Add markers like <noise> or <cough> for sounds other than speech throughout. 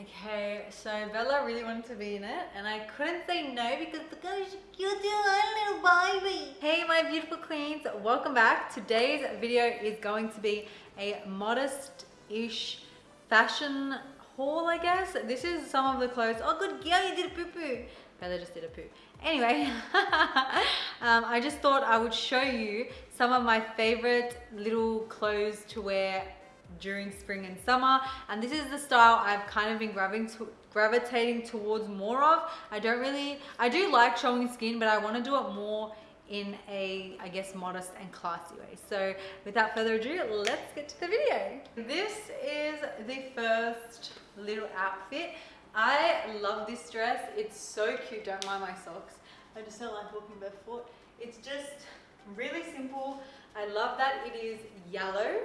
Okay, so Bella really wanted to be in it and I couldn't say no because look how cute you are, little baby. Hey my beautiful queens, welcome back. Today's video is going to be a modest-ish fashion haul, I guess. This is some of the clothes. Oh good girl, you did a poo-poo. Bella just did a poo. Anyway, <laughs> um, I just thought I would show you some of my favorite little clothes to wear during spring and summer and this is the style I've kind of been to, gravitating towards more of. I don't really I do like showing skin but I want to do it more in a I guess modest and classy way. So without further ado let's get to the video. This is the first little outfit. I love this dress. It's so cute. Don't mind my socks. I just don't like walking barefoot. It's just really simple. I love that it is yellow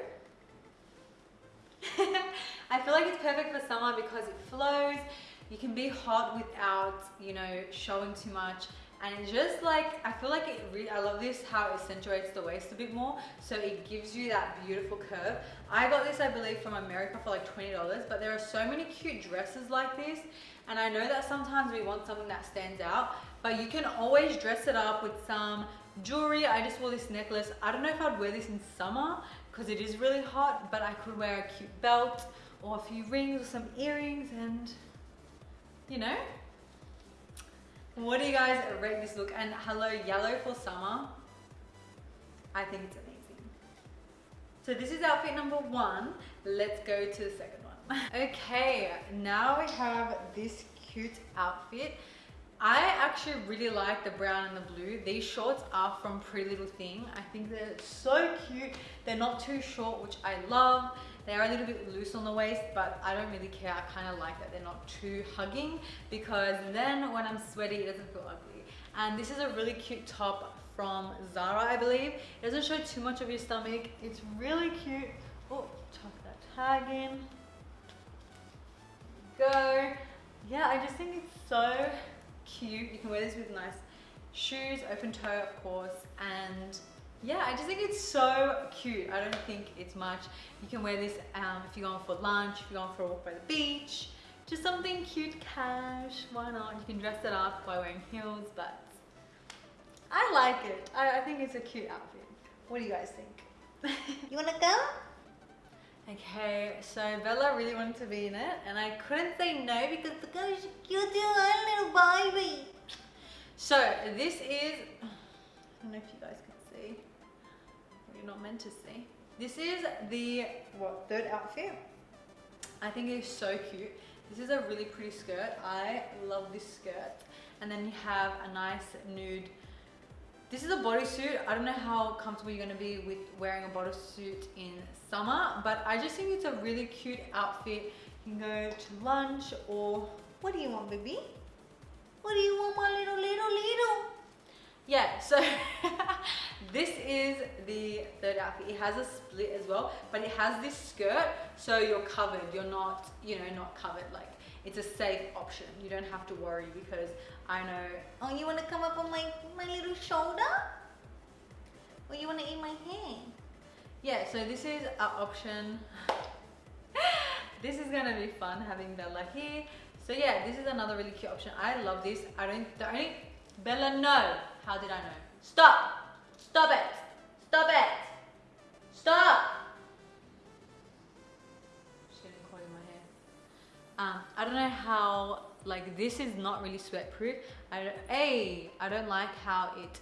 <laughs> I feel like it's perfect for summer because it flows. You can be hot without, you know, showing too much. And just like, I feel like it really, I love this, how it accentuates the waist a bit more. So it gives you that beautiful curve. I got this, I believe, from America for like $20, but there are so many cute dresses like this. And I know that sometimes we want something that stands out, but you can always dress it up with some jewelry. I just wore this necklace. I don't know if I'd wear this in summer because it is really hot, but I could wear a cute belt or a few rings or some earrings and, you know. What do you guys rate this look? And hello, yellow for summer. I think it's amazing. So this is outfit number one. Let's go to the second one. <laughs> okay, now we have this cute outfit. I actually really like the brown and the blue. These shorts are from Pretty Little Thing. I think they're so cute. They're not too short, which I love. They are a little bit loose on the waist, but I don't really care. I kind of like that they're not too hugging because then when I'm sweaty, it doesn't feel ugly. And this is a really cute top from Zara, I believe. It doesn't show too much of your stomach. It's really cute. Oh, tuck that tag in. Go. Yeah, I just think it's so cute. You can wear this with nice shoes, open toe of course, and yeah, I just think it's so cute. I don't think it's much. You can wear this um, if you're going for lunch, if you're going for a walk by the beach, just something cute cash, why not? You can dress it up by wearing heels, but I like it. I, I think it's a cute outfit. What do you guys think? you wanna go? Okay, so Bella really wanted to be in it and I couldn't say no because look how cute you are, little baby. So this is, I don't know if you guys can see, you're not meant to see. This is the, what, third outfit. I think it is so cute. This is a really pretty skirt. I love this skirt. And then you have a nice nude this is a bodysuit. I don't know how comfortable you're going to be with wearing a bodysuit in summer, but I just think it's a really cute outfit. You can go to lunch or what do you want, baby? What do you want, my little, little, little? Yeah, so <laughs> this is the third outfit. It has a split as well, but it has this skirt, so you're covered. You're not, you know, not covered like it's a safe option. You don't have to worry because I know, oh, you want to come up on my, my little shoulder? Or you want to eat my hand? Yeah, so this is an option. <laughs> this is going to be fun having Bella here. So yeah, this is another really cute option. I love this. I don't, the only, Bella, no. How did I know? Stop. Stop it. Stop it. Stop. Um, I don't know how, like this is not really sweat proof. I don't, A, I don't like how it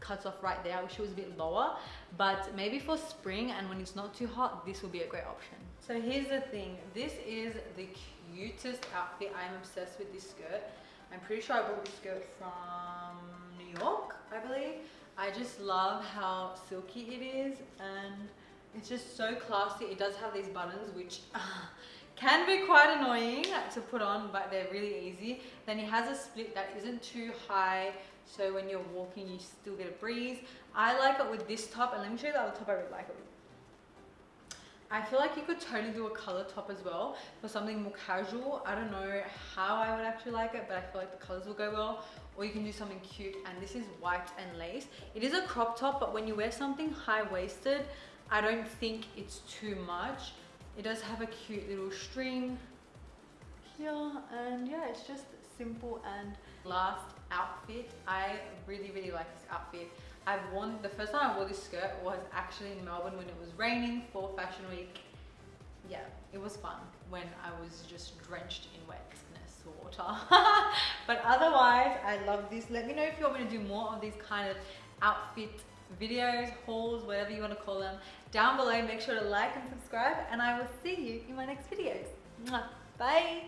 cuts off right there. I wish it was a bit lower, but maybe for spring and when it's not too hot, this will be a great option. So here's the thing. This is the cutest outfit. I'm obsessed with this skirt. I'm pretty sure I bought this skirt from New York, I believe. I just love how silky it is and it's just so classy. It does have these buttons, which <laughs> can be quite annoying to put on but they're really easy then it has a split that isn't too high so when you're walking you still get a breeze i like it with this top and let me show you the other top i really like it with I feel like you could totally do a color top as well for something more casual. I don't know how I would actually like it, but I feel like the colors will go well. Or you can do something cute, and this is white and lace. It is a crop top, but when you wear something high-waisted, I don't think it's too much. It does have a cute little string here and yeah, it's just simple and last outfit. I really, really like this outfit. I've worn, the first time I wore this skirt was actually in Melbourne when it was raining for Fashion Week. Yeah, it was fun when I was just drenched in wetness water. <laughs> but otherwise, I love this. Let me know if you want me to do more of these kind of outfit videos, hauls, whatever you want to call them, down below. Make sure to like and subscribe, and I will see you in my next videos. Bye.